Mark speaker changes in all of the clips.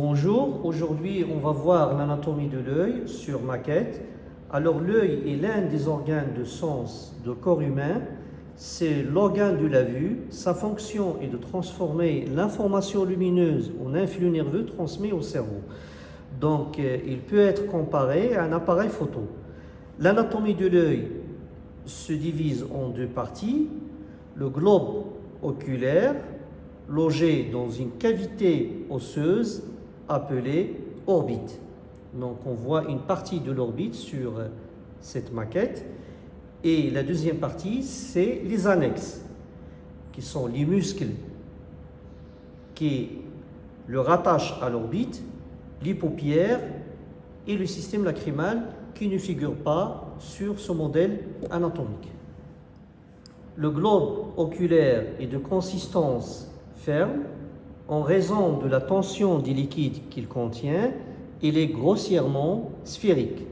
Speaker 1: Bonjour, aujourd'hui on va voir l'anatomie de l'œil sur maquette. Alors l'œil est l'un des organes de sens du corps humain. C'est l'organe de la vue. Sa fonction est de transformer l'information lumineuse en influx nerveux transmis au cerveau. Donc euh, il peut être comparé à un appareil photo. L'anatomie de l'œil se divise en deux parties. Le globe oculaire, logé dans une cavité osseuse appelée orbite. Donc on voit une partie de l'orbite sur cette maquette. Et la deuxième partie, c'est les annexes, qui sont les muscles qui le rattachent à l'orbite, les paupières et le système lacrymal qui ne figure pas sur ce modèle anatomique. Le globe oculaire est de consistance ferme en raison de la tension des liquides qu'il contient, il est grossièrement sphérique.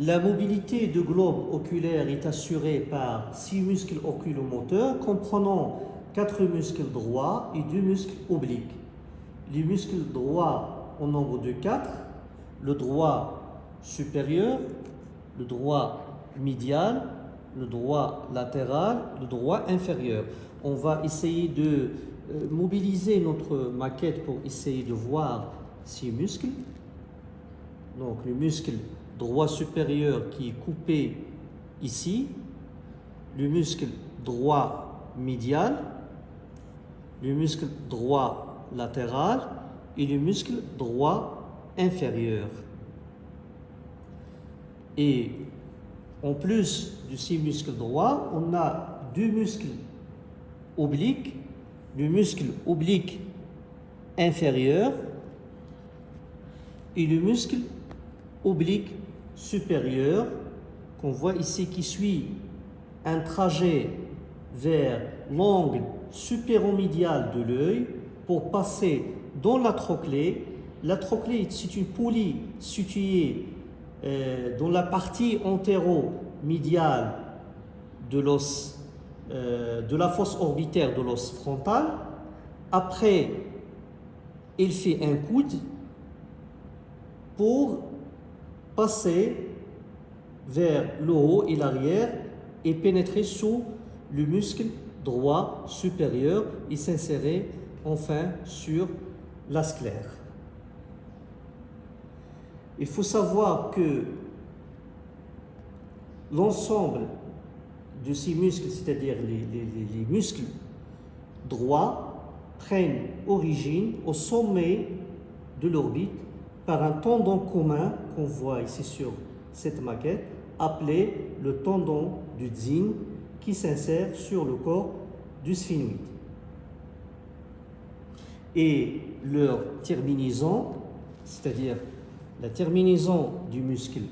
Speaker 1: La mobilité du globe oculaire est assurée par six muscles oculomoteurs comprenant quatre muscles droits et deux muscles obliques. Les muscles droits au nombre de quatre, le droit supérieur, le droit médial, le droit latéral, le droit inférieur. On va essayer de euh, mobiliser notre maquette pour essayer de voir ces muscles. Donc le muscle droit supérieur qui est coupé ici, le muscle droit médial, le muscle droit latéral et le muscle droit inférieur. Et en plus de ces muscles droits, on a deux muscles obliques, le muscle oblique inférieur et le muscle oblique supérieur qu'on voit ici qui suit un trajet vers l'angle supéromédial de l'œil pour passer dans la trochlée. La trochlée, c'est une poulie située euh, dans la partie antéro-médiale de l'os, euh, de la fosse orbitaire de l'os frontal. Après, il fait un coude pour passer vers le haut et l'arrière et pénétrer sous le muscle droit supérieur et s'insérer enfin sur la sclère. Il faut savoir que l'ensemble de ces muscles, c'est-à-dire les, muscles droits, prennent origine au sommet de l'orbite par un tendon commun qu'on voit ici sur cette maquette, appelé le tendon du Zing, qui s'insère sur le corps du sphénoïde. Et leur terminaison, c'est-à-dire la terminaison du muscle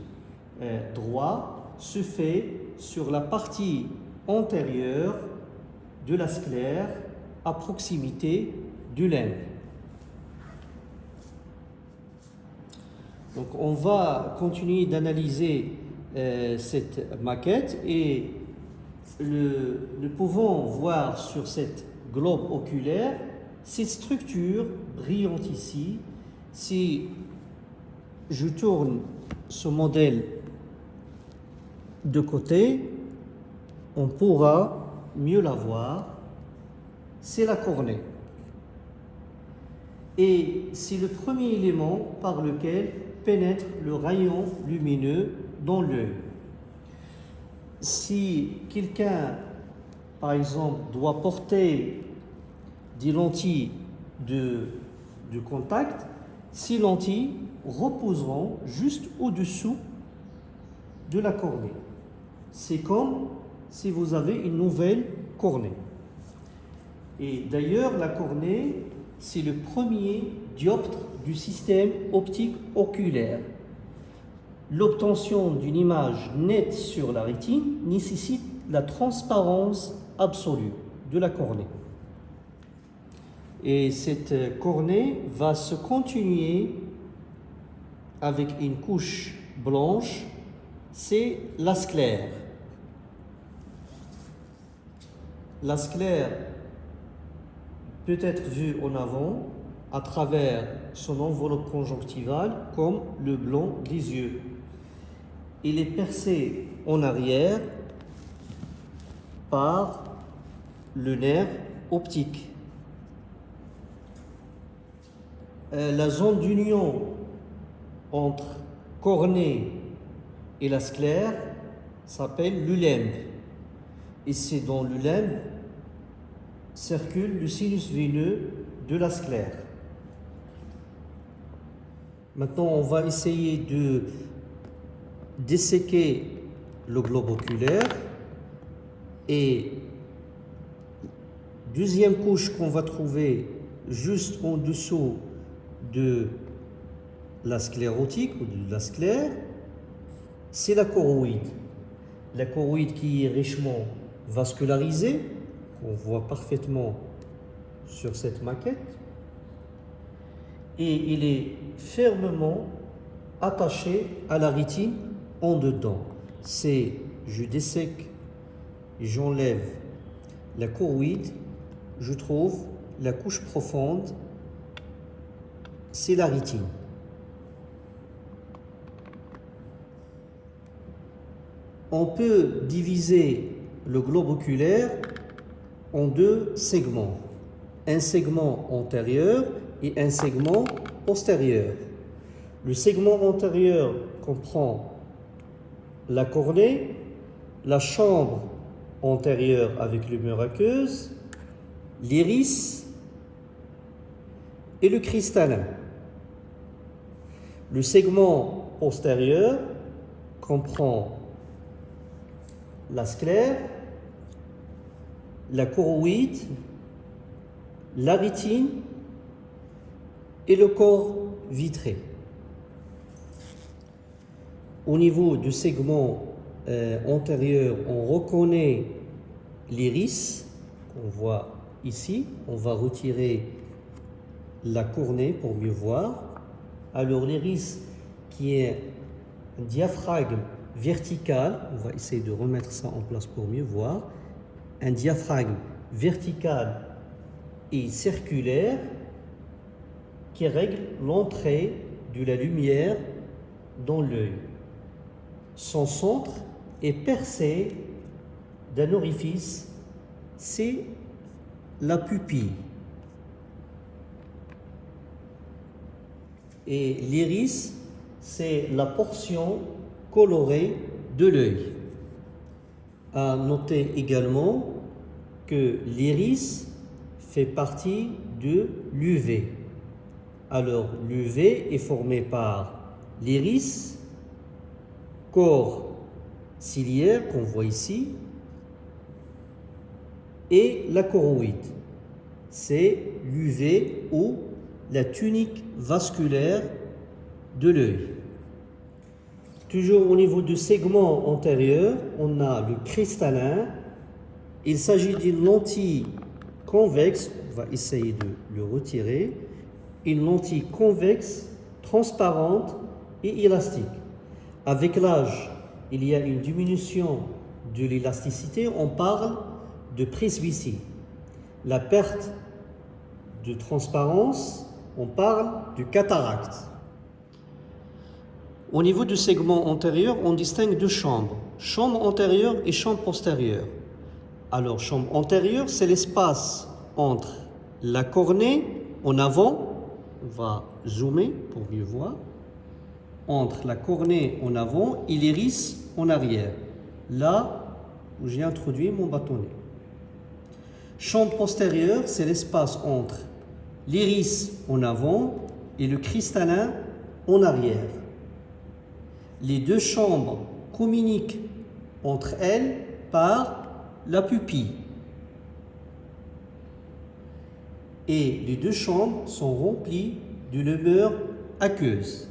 Speaker 1: euh, droit, se fait sur la partie antérieure de la sclère à proximité du limbe. Donc on va continuer d'analyser euh, cette maquette et nous pouvons voir sur cette globe oculaire cette structure brillante ici. Si je tourne ce modèle de côté, on pourra mieux la voir. C'est la cornée. Et c'est le premier élément par lequel pénètre le rayon lumineux dans l'œil. Si quelqu'un, par exemple, doit porter des lentilles de, contact, ces lentilles reposeront juste au-dessous de la cornée. C'est comme si vous avez une nouvelle cornée. Et d'ailleurs, la cornée, c'est le premier dioptre du système optique oculaire. L'obtention d'une image nette sur la rétine nécessite la transparence absolue de la cornée. Et cette cornée va se continuer avec une couche blanche, c'est la sclère. La sclère peut être vue en avant à travers son enveloppe conjonctivale comme le blanc des yeux. Il est percé en arrière par le nerf optique. Euh, la zone d'union entre cornée et la sclère s'appelle l'ulème. Et c'est dans l'ulème circule le sinus veineux de la sclère. Maintenant, on va essayer de desséquer le globe oculaire et deuxième couche qu'on va trouver juste en dessous de la sclérotique ou de la sclère, c'est la choroïde. La choroïde qui est richement vascularisée, qu'on voit parfaitement sur cette maquette, et il est fermement attaché à la rétine en dedans. C'est, je dessèque, j'enlève la choroïde, je trouve la couche profonde, c'est la rétine. On peut diviser le globe oculaire en deux segments. Un segment antérieur et un segment postérieur. Le segment antérieur comprend la cornée, la chambre antérieure avec l'humeur aqueuse, l'iris et le cristallin. Le segment postérieur comprend la sclère, la choroïde, la rétine et le corps vitré. Au niveau du segment euh, antérieur, on reconnaît l'iris qu'on voit ici. On va retirer la cornée pour mieux voir. Alors l'iris qui est un diaphragme vertical, on va essayer de remettre ça en place pour mieux voir, un diaphragme vertical et circulaire qui règle l'entrée de la lumière dans l'œil. Son centre est percé d'un orifice, c'est la pupille. Et l'iris, c'est la portion colorée de l'œil. À noter également que l'iris fait partie de l'UV. Alors, l'UV est formé par l'iris, corps ciliaire qu'on voit ici, et la choroïde. C'est l'UV ou la tunique vasculaire de l'œil. Toujours au niveau du segment antérieur, on a le cristallin. Il s'agit d'une lentille convexe, on va essayer de le retirer, une lentille convexe, transparente et élastique. Avec l'âge, il y a une diminution de l'élasticité, on parle de presbytie. La perte de transparence, on parle de cataracte. Au niveau du segment antérieur, on distingue deux chambres, chambre antérieure et chambre postérieure. Alors, chambre antérieure, c'est l'espace entre la cornée en avant on va zoomer pour mieux voir, entre la cornée en avant et l'iris en arrière. Là où j'ai introduit mon bâtonnet. Chambre postérieure, c'est l'espace entre l'iris en avant et le cristallin en arrière. Les deux chambres communiquent entre elles par la pupille. et les deux chambres sont remplies de l'humeur aqueuse.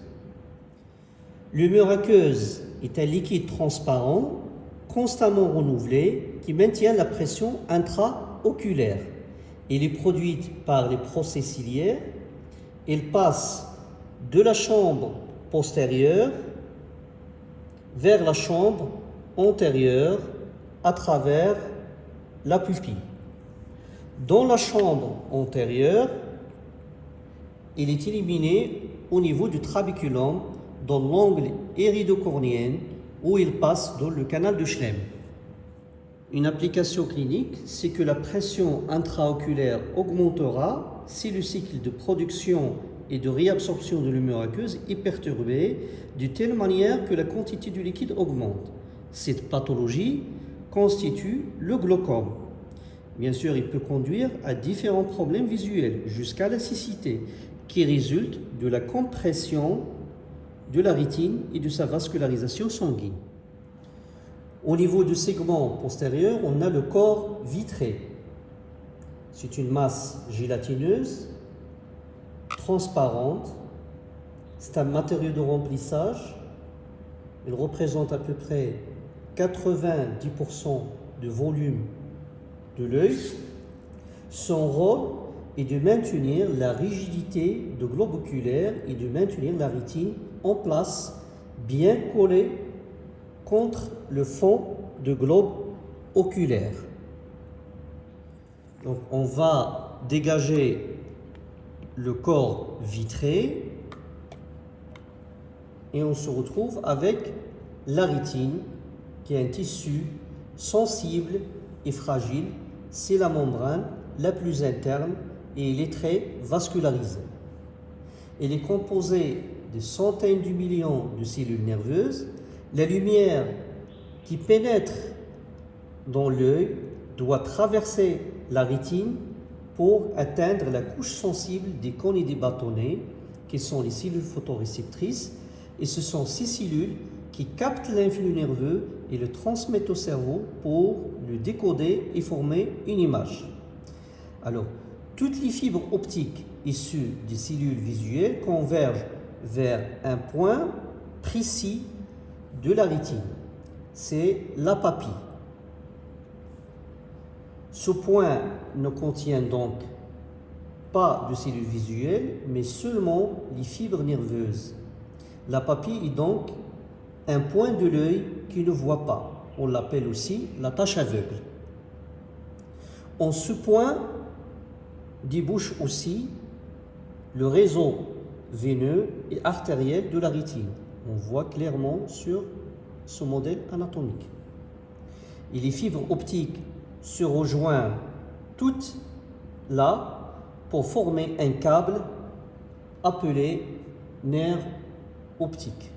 Speaker 1: L'humeur aqueuse est un liquide transparent, constamment renouvelé, qui maintient la pression intraoculaire. Elle est produite par les procès ciliaires. Elle passe de la chambre postérieure vers la chambre antérieure à travers la pupille. Dans la chambre antérieure, il est éliminé au niveau du trabiculum dans l'angle iridocornien où il passe dans le canal de Schlemm. Une application clinique, c'est que la pression intraoculaire augmentera si le cycle de production et de réabsorption de l'humeur aqueuse est perturbé de telle manière que la quantité du liquide augmente. Cette pathologie constitue le glaucome. Bien sûr, il peut conduire à différents problèmes visuels, jusqu'à la cécité, qui résulte de la compression de la rétine et de sa vascularisation sanguine. Au niveau du segment postérieur, on a le corps vitré. C'est une masse gélatineuse, transparente. C'est un matériau de remplissage. Il représente à peu près 90% de volume de l'œil. Son rôle est de maintenir la rigidité du globe oculaire et de maintenir la rétine en place, bien collée contre le fond de globe oculaire. Donc on va dégager le corps vitré et on se retrouve avec la rétine qui est un tissu sensible et fragile. C'est la membrane la plus interne et il est très vascularisé. Il est composé de centaines de millions de cellules nerveuses la lumière qui pénètre dans l'œil doit traverser la rétine pour atteindre la couche sensible des cônes des bâtonnets, qui sont les cellules photoréceptrices. Et ce sont ces cellules qui captent l'influx nerveux et le transmettent au cerveau pour le décoder et former une image. Alors, toutes les fibres optiques issues des cellules visuelles convergent vers un point précis de la rétine, c'est la papille. Ce point ne contient donc pas de cellules visuelles, mais seulement les fibres nerveuses. La papille est donc un point de l'œil qui ne voit pas. On l'appelle aussi la tache aveugle. En ce point débouche aussi le réseau veineux et artériel de la rétine on voit clairement sur ce modèle anatomique. Et les fibres optiques se rejoignent toutes là pour former un câble appelé nerf optique.